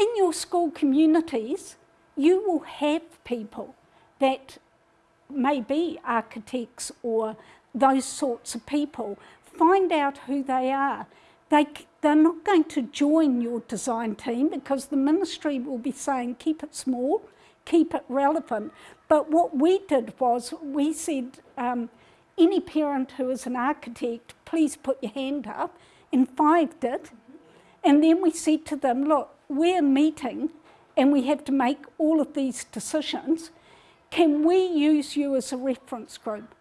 in your school communities, you will have people that may be architects or those sorts of people. Find out who they are. They, they're not going to join your design team because the ministry will be saying keep it small, keep it relevant. But what we did was we said, um, any parent who is an architect, please put your hand up, and five did. And then we said to them, look, we're meeting and we have to make all of these decisions. Can we use you as a reference group?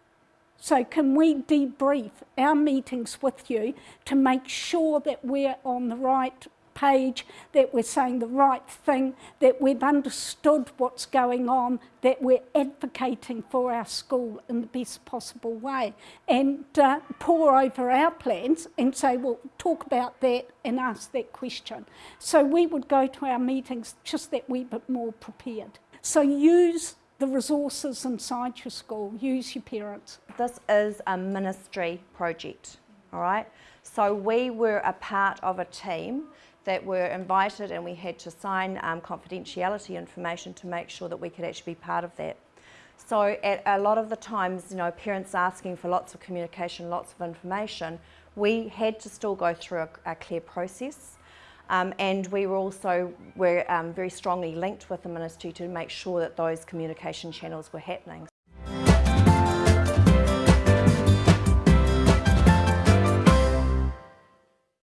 So can we debrief our meetings with you to make sure that we're on the right page, that we're saying the right thing, that we've understood what's going on, that we're advocating for our school in the best possible way and uh, pore over our plans and say, well, talk about that and ask that question. So we would go to our meetings just that wee bit more prepared. So use the resources inside your school, use your parents. This is a ministry project, all right? So we were a part of a team that were invited and we had to sign um, confidentiality information to make sure that we could actually be part of that. So at a lot of the times, you know, parents asking for lots of communication, lots of information, we had to still go through a, a clear process. Um, and we were also were um, very strongly linked with the ministry to make sure that those communication channels were happening.